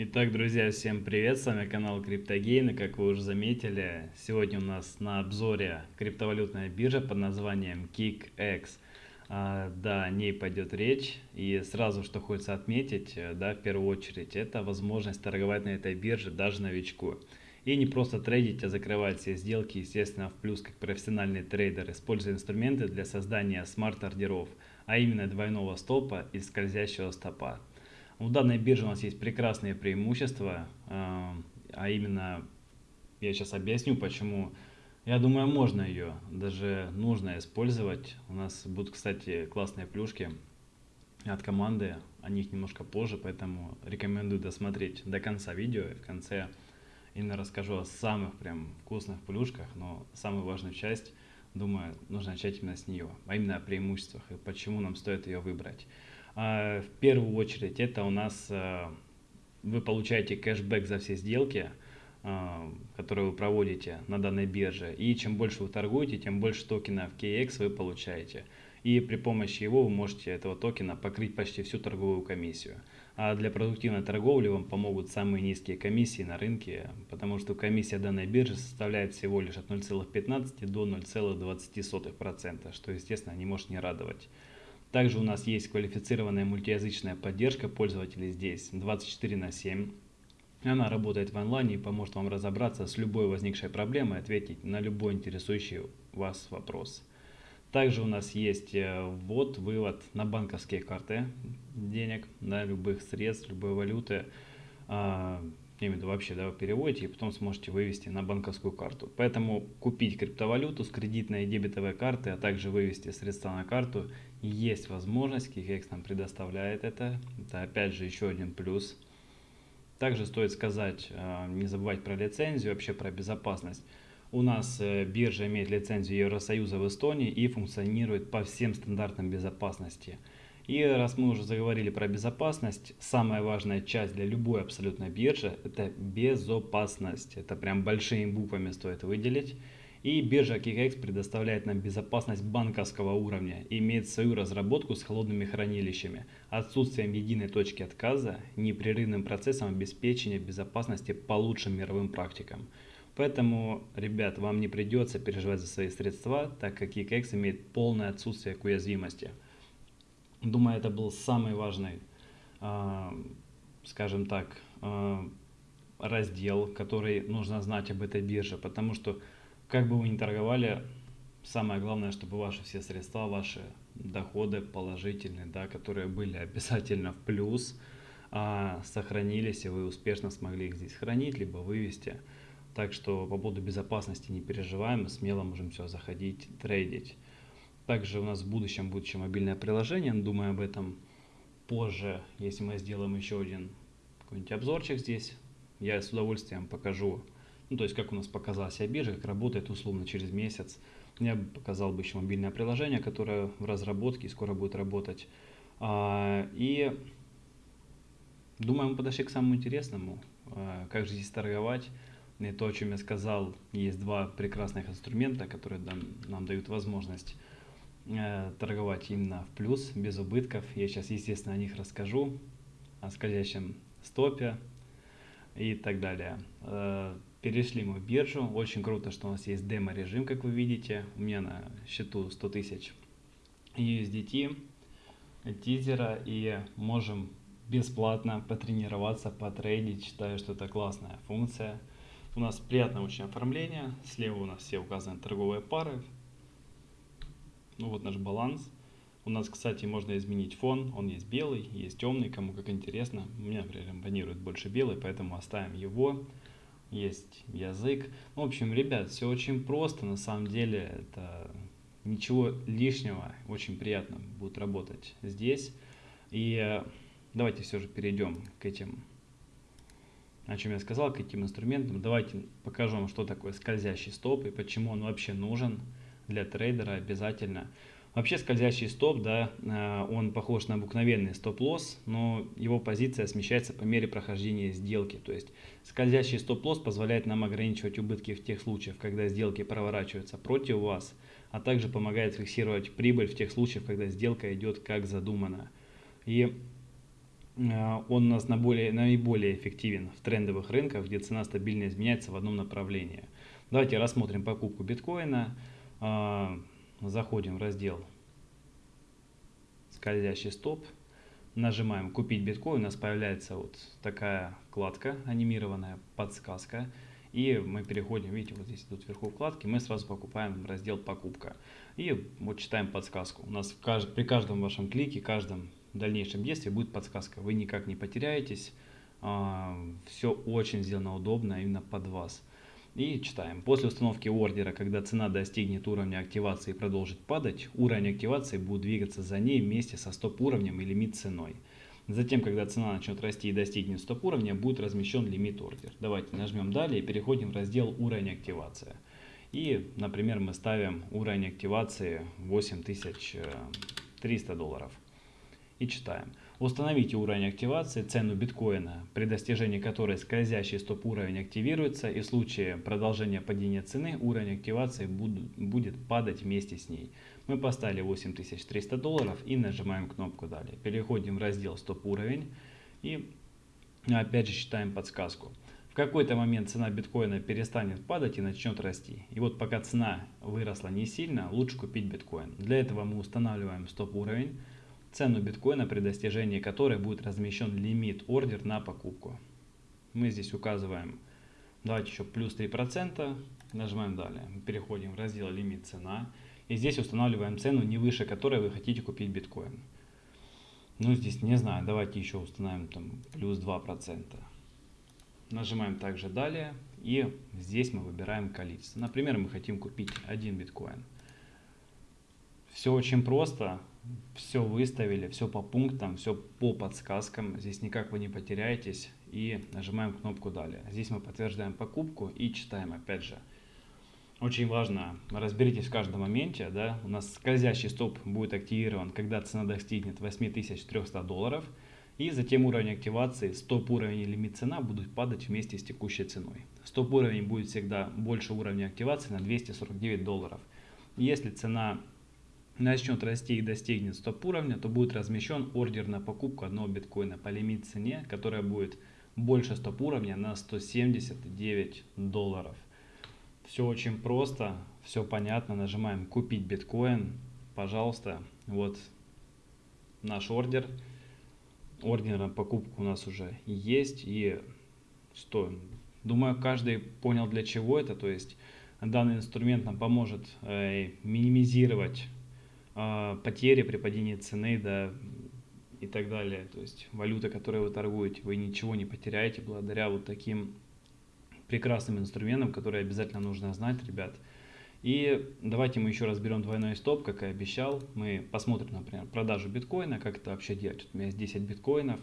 Итак, друзья, всем привет, с вами канал CryptoGain, и как вы уже заметили, сегодня у нас на обзоре криптовалютная биржа под названием KickX. А, да, о ней пойдет речь, и сразу, что хочется отметить, э, да, в первую очередь, это возможность торговать на этой бирже даже новичку. И не просто трейдить, а закрывать все сделки, естественно, в плюс как профессиональный трейдер, используя инструменты для создания smart-ордеров, а именно двойного стопа и скользящего стопа. У данной биржи у нас есть прекрасные преимущества, а, а именно, я сейчас объясню, почему. Я думаю, можно ее, даже нужно использовать. У нас будут, кстати, классные плюшки от команды, о них немножко позже, поэтому рекомендую досмотреть до конца видео. И в конце именно расскажу о самых прям вкусных плюшках, но самую важную часть, думаю, нужно начать именно с нее, а именно о преимуществах и почему нам стоит ее выбрать. А, в первую очередь это у нас а, вы получаете кэшбэк за все сделки, а, которые вы проводите на данной бирже. И чем больше вы торгуете, тем больше токенов KX вы получаете. И при помощи его вы можете этого токена покрыть почти всю торговую комиссию. А для продуктивной торговли вам помогут самые низкие комиссии на рынке, потому что комиссия данной биржи составляет всего лишь от 0,15 до 0,20%, что, естественно, не может не радовать. Также у нас есть квалифицированная мультиязычная поддержка пользователей здесь 24 на 7. Она работает в онлайне и поможет вам разобраться с любой возникшей проблемой, ответить на любой интересующий вас вопрос. Также у нас есть э, ввод, вывод на банковские карты денег, на любых средств, любой валюты. Я имею в виду вообще, да, вы переводите и потом сможете вывести на банковскую карту. Поэтому купить криптовалюту с кредитной и дебетовой карты, а также вывести средства на карту, есть возможность, KickX нам предоставляет это. Это опять же еще один плюс. Также стоит сказать, а, не забывать про лицензию, вообще про безопасность. У нас э, биржа имеет лицензию Евросоюза в Эстонии и функционирует по всем стандартам безопасности. И раз мы уже заговорили про безопасность, самая важная часть для любой абсолютно биржи – это безопасность. Это прям большими буквами стоит выделить. И биржа KickX предоставляет нам безопасность банковского уровня имеет свою разработку с холодными хранилищами, отсутствием единой точки отказа, непрерывным процессом обеспечения безопасности по лучшим мировым практикам. Поэтому, ребят, вам не придется переживать за свои средства, так как KickX имеет полное отсутствие к уязвимости. Думаю, это был самый важный, а, скажем так, а, раздел, который нужно знать об этой бирже, потому что как бы вы ни торговали, самое главное, чтобы ваши все средства, ваши доходы положительные, да, которые были обязательно в плюс, а, сохранились, и вы успешно смогли их здесь хранить, либо вывести. Так что по поводу безопасности не переживаем, смело можем все заходить, трейдить. Также у нас в будущем будет еще мобильное приложение, думаю об этом позже, если мы сделаем еще один какой-нибудь обзорчик здесь. Я с удовольствием покажу, ну то есть как у нас показалась себя биржа, как работает условно через месяц. Я показал бы еще мобильное приложение, которое в разработке и скоро будет работать. А, и думаю, мы подошли к самому интересному, а, как же здесь торговать. И то, о чем я сказал, есть два прекрасных инструмента, которые нам дают возможность торговать именно в плюс, без убытков. Я сейчас, естественно, о них расскажу, о скользящем стопе и так далее. Э, перешли мы в биржу. Очень круто, что у нас есть демо-режим, как вы видите. У меня на счету 100 тысяч USDT, тизера, и можем бесплатно потренироваться, потрейдить. Считаю, что это классная функция. У нас приятное очень оформление. Слева у нас все указаны торговые пары. Ну вот наш баланс. У нас, кстати, можно изменить фон. Он есть белый, есть темный, кому как интересно. У меня, например, импонирует больше белый, поэтому оставим его. Есть язык. Ну, в общем, ребят, все очень просто. На самом деле, это ничего лишнего. Очень приятно будет работать здесь. И э, давайте все же перейдем к этим, о чем я сказал, к этим инструментам. Давайте покажу вам, что такое скользящий стоп и почему он вообще нужен для трейдера обязательно. Вообще скользящий стоп, да, э, он похож на обыкновенный стоп-лосс, но его позиция смещается по мере прохождения сделки. То есть скользящий стоп-лосс позволяет нам ограничивать убытки в тех случаях, когда сделки проворачиваются против вас, а также помогает фиксировать прибыль в тех случаях, когда сделка идет как задумано. И Э, он у нас на более, наиболее эффективен в трендовых рынках, где цена стабильно изменяется в одном направлении. Давайте рассмотрим покупку биткоина. Э, заходим в раздел скользящий стоп. Нажимаем купить биткоин, у нас появляется вот такая вкладка анимированная, подсказка. И мы переходим, видите, вот здесь идут вверху вкладки, мы сразу покупаем раздел покупка. И вот читаем подсказку. У нас при каждом вашем клике, каждом дальнейшем действии будет подсказка. Вы никак не потеряетесь. А, Все очень сделано удобно именно под вас. И читаем. После установки ордера, когда цена достигнет уровня активации и продолжит падать, уровень активации будет двигаться за ней вместе со стоп-уровнем и лимит ценой. Затем, когда цена начнет расти и достигнет стоп-уровня, будет размещен лимит ордер. Давайте нажмем далее и переходим в раздел уровень активации. И, например, мы ставим уровень активации 8300 долларов и читаем. Установите уровень активации, цену биткоина, при достижении которой скользящий стоп-уровень активируется и в случае продолжения падения цены уровень активации будет падать вместе с ней. Мы поставили 8300 долларов и нажимаем кнопку далее. Переходим в раздел стоп-уровень и опять же считаем подсказку. В какой-то момент цена биткоина перестанет падать и начнет расти. И вот пока цена выросла не сильно, лучше купить биткоин. Для этого мы устанавливаем стоп-уровень цену биткоина, при достижении которой будет размещен лимит ордер на покупку. Мы здесь указываем, давайте еще плюс 3%, нажимаем далее, переходим в раздел лимит цена и здесь устанавливаем цену не выше которой вы хотите купить биткоин. Ну здесь не знаю, давайте еще установим там плюс 2%. Нажимаем также далее и здесь мы выбираем количество. Например, мы хотим купить один биткоин. Все очень просто все выставили, все по пунктам, все по подсказкам. Здесь никак вы не потеряетесь. И нажимаем кнопку «Далее». Здесь мы подтверждаем покупку и читаем опять же. Очень важно, разберитесь в каждом моменте. Да? У нас скользящий стоп будет активирован, когда цена достигнет 8300 долларов. И затем уровень активации, стоп-уровень и лимит цена будут падать вместе с текущей ценой. Стоп-уровень будет всегда больше уровня активации на 249 долларов. Если цена начнет расти и достигнет стоп-уровня, то будет размещен ордер на покупку одного биткоина по лимит цене, которая будет больше стоп-уровня на 179 долларов. Все очень просто, все понятно. Нажимаем «Купить биткоин». Пожалуйста, вот наш ордер. Ордер на покупку у нас уже есть. И что? Думаю, каждый понял для чего это. То есть данный инструмент нам поможет э, минимизировать потери при падении цены, да, и так далее. То есть валюта, которой вы торгуете, вы ничего не потеряете благодаря вот таким прекрасным инструментам, которые обязательно нужно знать, ребят. И давайте мы еще разберем двойной стоп, как и обещал. Мы посмотрим, например, продажу биткоина, как это вообще делать. У меня есть 10 биткоинов.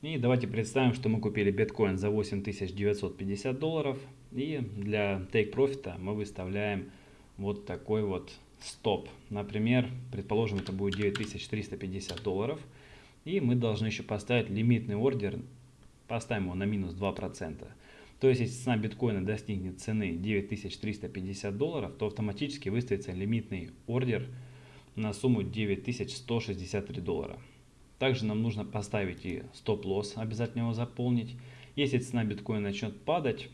И давайте представим, что мы купили биткоин за 8950 долларов. И для take profit мы выставляем вот такой вот стоп. Например, предположим, это будет 9350 долларов. И мы должны еще поставить лимитный ордер, поставим его на минус 2%. То есть, если цена биткоина достигнет цены 9350 долларов, то автоматически выставится лимитный ордер на сумму 9163 доллара. Также нам нужно поставить и стоп-лосс, обязательно его заполнить. Если цена биткоина начнет падать,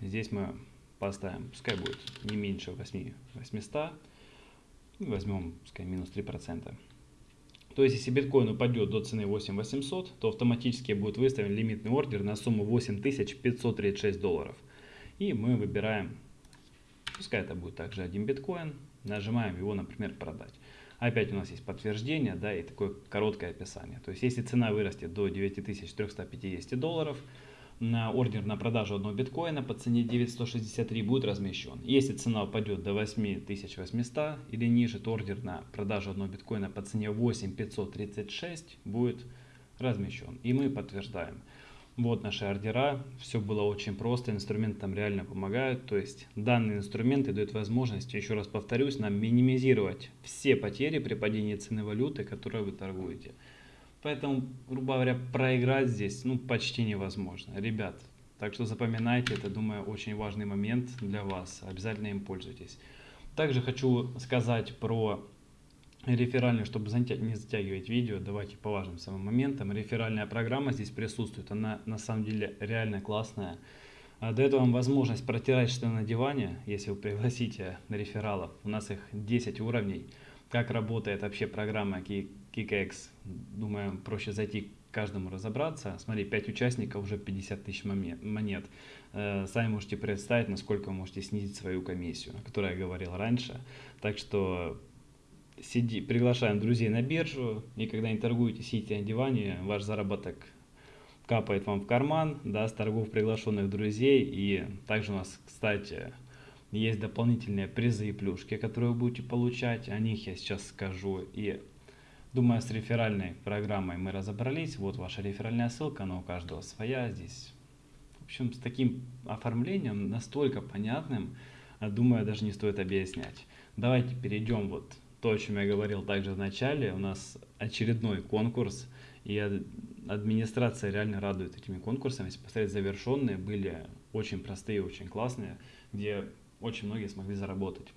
здесь мы поставим, пускай будет не меньше 8, 800, возьмем, пускай минус 3%. То есть, если биткоин упадет до цены 8800, то автоматически будет выставлен лимитный ордер на сумму 8536 долларов. И мы выбираем, пускай это будет также один биткоин, нажимаем его, например, продать. Опять у нас есть подтверждение, да, и такое короткое описание. То есть, если цена вырастет до 9350 долларов, на ордер на продажу одного биткоина по цене 9163 будет размещен. Если цена упадет до 8800 или ниже, то ордер на продажу одного биткоина по цене 8536 будет размещен. И мы подтверждаем. Вот наши ордера, все было очень просто, инструменты там реально помогают, то есть данные инструменты дают возможность, еще раз повторюсь, нам минимизировать все потери при падении цены валюты, которой вы торгуете. Поэтому, грубо говоря, проиграть здесь ну, почти невозможно. Ребят, так что запоминайте, это, думаю, очень важный момент для вас. Обязательно им пользуйтесь. Также хочу сказать про реферальный, чтобы не затягивать видео, давайте по важным самым моментам. Реферальная программа здесь присутствует, она на самом деле реально классная. А дает вам возможность протирать что на диване, если вы пригласите на рефералов. У нас их 10 уровней. Как работает вообще программа KickX, думаю, проще зайти к каждому разобраться. Смотри, 5 участников, уже 50 тысяч монет. Э, сами можете представить, насколько вы можете снизить свою комиссию, о которой я говорил раньше. Так что сиди, приглашаем друзей на биржу, и когда не торгуете, сидите на диване, ваш заработок капает вам в карман, да, с торгов приглашенных друзей. И также у нас, кстати, есть дополнительные призы и плюшки, которые вы будете получать. О них я сейчас скажу. И думаю, с реферальной программой мы разобрались. Вот ваша реферальная ссылка, она у каждого своя здесь. В общем, с таким оформлением, настолько понятным, думаю, даже не стоит объяснять. Давайте перейдем вот то, о чем я говорил также в начале, у нас очередной конкурс, и администрация реально радует этими конкурсами. Если посмотреть, завершенные были очень простые, очень классные, где очень многие смогли заработать.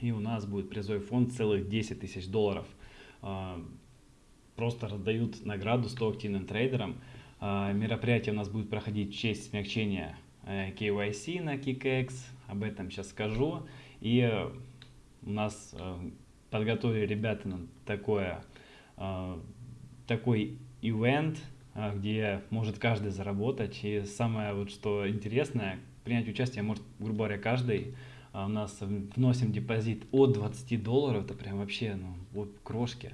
И у нас будет призовой фонд целых 10 тысяч долларов. А, просто раздают награду 100 активным трейдерам. А, мероприятие у нас будет проходить в честь смягчения KYC э, на KickX, об этом сейчас скажу. И у нас э, подготовили ребята на такое, такой ивент, где может каждый заработать. И самое вот что интересное, принять участие может, грубо говоря, каждый. А у нас вносим депозит от 20 долларов, это прям вообще ну, вот крошки.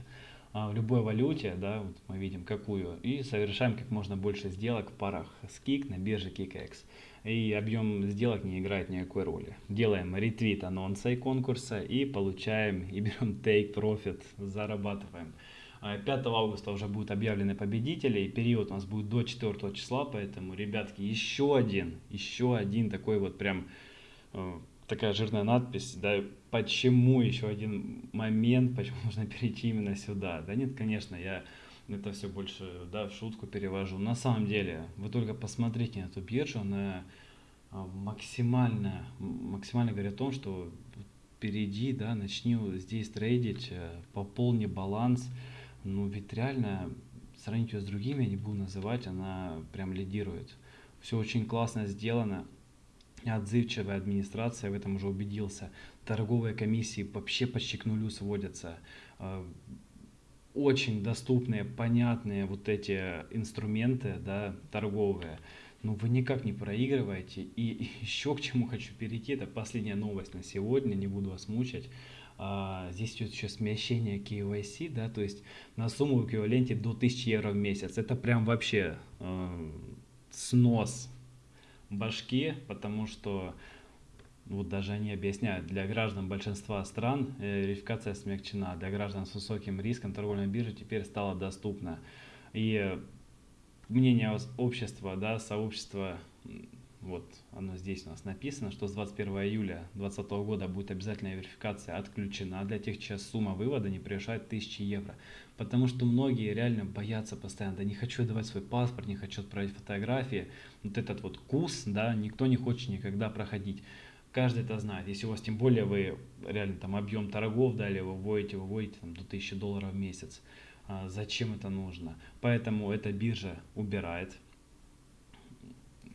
в любой валюте, да, вот мы видим какую, и совершаем как можно больше сделок в парах с KIK на бирже KickX и объем сделок не играет никакой роли. Делаем ретвит анонса и конкурса и получаем и берем take profit, зарабатываем. 5 а августа уже будут объявлены победители, и период у нас будет до 4 числа, поэтому, ребятки, еще один, еще один такой вот прям э, такая жирная надпись, да, почему еще один момент, почему нужно перейти именно сюда. Да нет, конечно, я это все больше да, в шутку перевожу. На самом деле, вы только посмотрите на эту биржу, она а, максимально, максимально говорит о том, что перейди, да, начни здесь трейдить, э, пополни баланс. Ну, ведь реально, сравнить ее с другими, я не буду называть, она прям лидирует. Все очень классно сделано. Отзывчивая администрация, в этом уже убедился. Торговые комиссии вообще почти к нулю сводятся а, очень доступные, понятные вот эти инструменты, да, торговые, но вы никак не проигрываете. И еще к чему хочу перейти, это последняя новость на сегодня, не буду вас мучать. А, здесь идет еще смещение KYC, да, то есть на сумму в эквиваленте до 1000 евро в месяц. Это прям вообще э, снос башки, потому что вот даже они объясняют, для граждан большинства стран э, верификация смягчена, для граждан с высоким риском торговля на бирже теперь стала доступна. И мнение общества, да, сообщества, вот оно здесь у нас написано, что с 21 июля 2020 года будет обязательная верификация отключена для тех, чья сумма вывода не превышает 1000 евро. Потому что многие реально боятся постоянно, да не хочу давать свой паспорт, не хочу отправить фотографии. Вот этот вот курс, да, никто не хочет никогда проходить каждый это знает. Если у вас тем более вы реально там объем торгов дали, вы вводите, выводите там, до 1000 долларов в месяц, а, зачем это нужно? Поэтому эта биржа убирает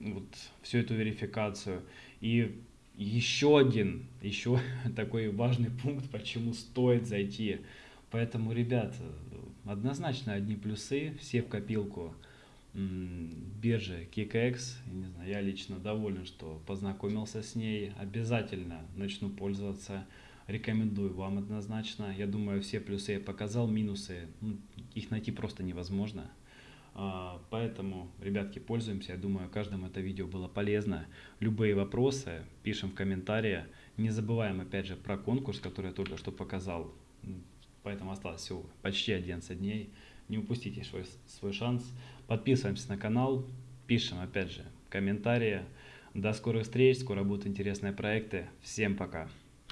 вот всю эту верификацию. И еще один, еще такой важный пункт, почему стоит зайти. Поэтому, ребят, однозначно одни плюсы, все в копилку биржи KickX. Не знаю, я лично доволен, что познакомился с ней. Обязательно начну пользоваться. Рекомендую вам однозначно. Я думаю, все плюсы я показал, минусы, ну, их найти просто невозможно. А, поэтому, ребятки, пользуемся. Я думаю, каждому это видео было полезно. Любые вопросы пишем в комментариях. Не забываем, опять же, про конкурс, который я только что показал. Поэтому осталось всего почти 11 дней. Не упустите свой, свой шанс. Подписываемся на канал, пишем, опять же, комментарии. До скорых встреч, скоро будут интересные проекты. Всем пока!